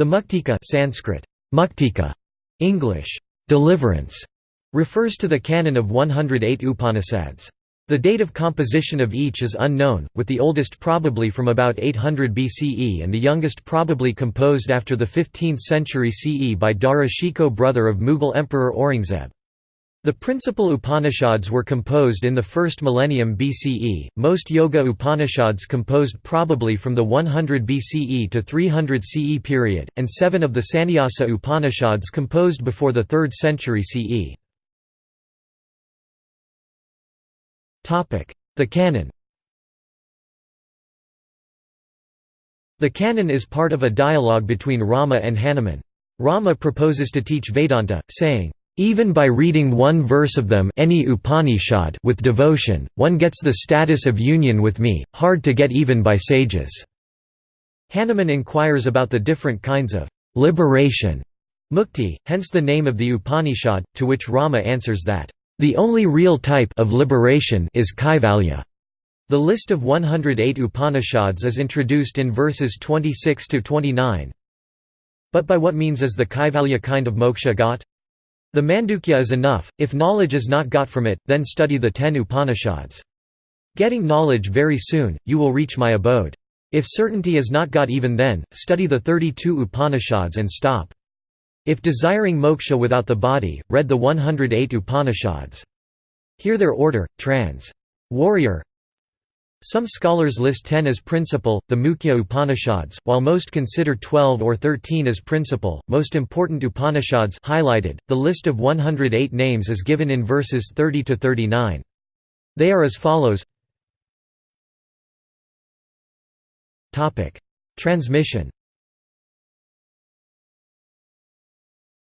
The Muktika Sanskrit, Muktika, English, deliverance, refers to the canon of 108 Upanishads. The date of composition of each is unknown, with the oldest probably from about 800 BCE and the youngest probably composed after the 15th century CE by Dara Shikoh brother of Mughal Emperor Aurangzeb. The principal Upanishads were composed in the first millennium BCE, most Yoga Upanishads composed probably from the 100 BCE to 300 CE period, and seven of the Sannyasa Upanishads composed before the 3rd century CE. The canon The canon is part of a dialogue between Rama and Hanuman. Rama proposes to teach Vedanta, saying, even by reading one verse of them any Upanishad with devotion, one gets the status of union with me, hard to get even by sages." Hanuman inquires about the different kinds of «liberation» mukti, hence the name of the Upanishad, to which Rama answers that, "...the only real type of liberation is kaivalya." The list of 108 Upanishads is introduced in verses 26–29. But by what means is the kaivalya kind of moksha got? The Mandukya is enough, if knowledge is not got from it, then study the ten Upanishads. Getting knowledge very soon, you will reach my abode. If certainty is not got even then, study the 32 Upanishads and stop. If desiring moksha without the body, read the 108 Upanishads. Hear their order, trans. Warrier, some scholars list 10 as principal, the Mukhya Upanishads, while most consider 12 or 13 as principal. Most important Upanishads highlighted. The list of 108 names is given in verses 30 to 39. They are as follows. Topic: Transmission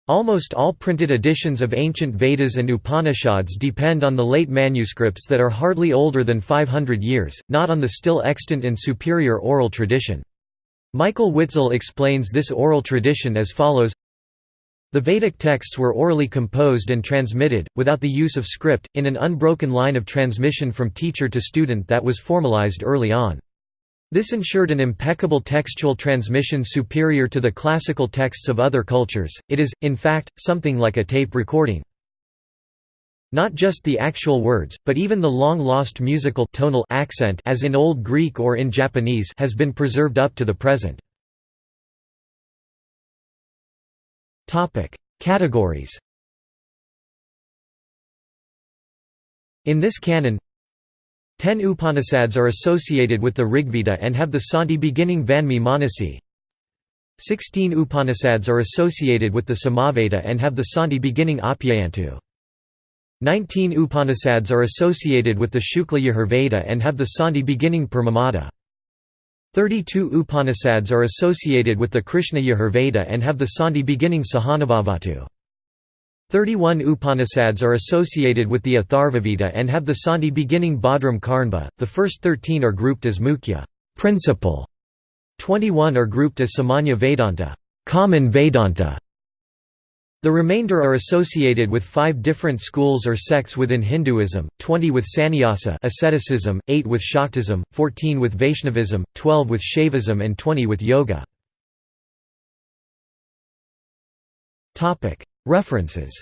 Almost all printed editions of ancient Vedas and Upanishads depend on the late manuscripts that are hardly older than 500 years, not on the still extant and superior oral tradition. Michael Witzel explains this oral tradition as follows The Vedic texts were orally composed and transmitted, without the use of script, in an unbroken line of transmission from teacher to student that was formalized early on. This ensured an impeccable textual transmission superior to the classical texts of other cultures, it is, in fact, something like a tape recording. Not just the actual words, but even the long-lost musical tonal accent as in Old Greek or in Japanese has been preserved up to the present. Categories In this canon, Ten Upanishads are associated with the Rigveda and have the Santi beginning Vanmi Manasi. Sixteen Upanishads are associated with the Samaveda and have the Santi beginning Apyayantu. Nineteen Upanishads are associated with the Shukla Yajurveda and have the Santi beginning Purnamada. Thirty-two Upanishads are associated with the Krishna Yajurveda and have the Santi beginning Sahanavavatu. 31 Upanishads are associated with the Atharvaveda and have the Santi beginning Bhadram Karnba, the first 13 are grouped as Mukhya principal", 21 are grouped as Samanya Vedanta common Vedanta". The remainder are associated with five different schools or sects within Hinduism, 20 with Sannyasa asceticism, 8 with Shaktism, 14 with Vaishnavism, 12 with Shaivism and 20 with Yoga. References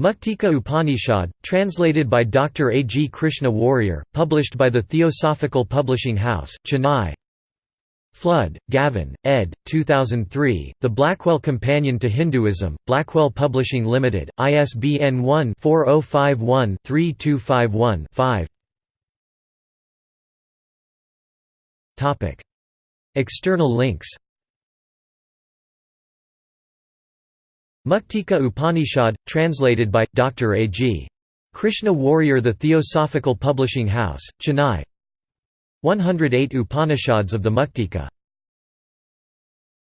Muktika Upanishad, translated by Dr. A. G. Krishna Warrier, published by the Theosophical Publishing House, Chennai Flood, Gavin, ed. 2003, The Blackwell Companion to Hinduism, Blackwell Publishing Limited, ISBN 1-4051-3251-5 External links Muktika Upanishad, translated by, Dr. A. G. Krishna Warrier The Theosophical Publishing House, Chennai 108 Upanishads of the Muktika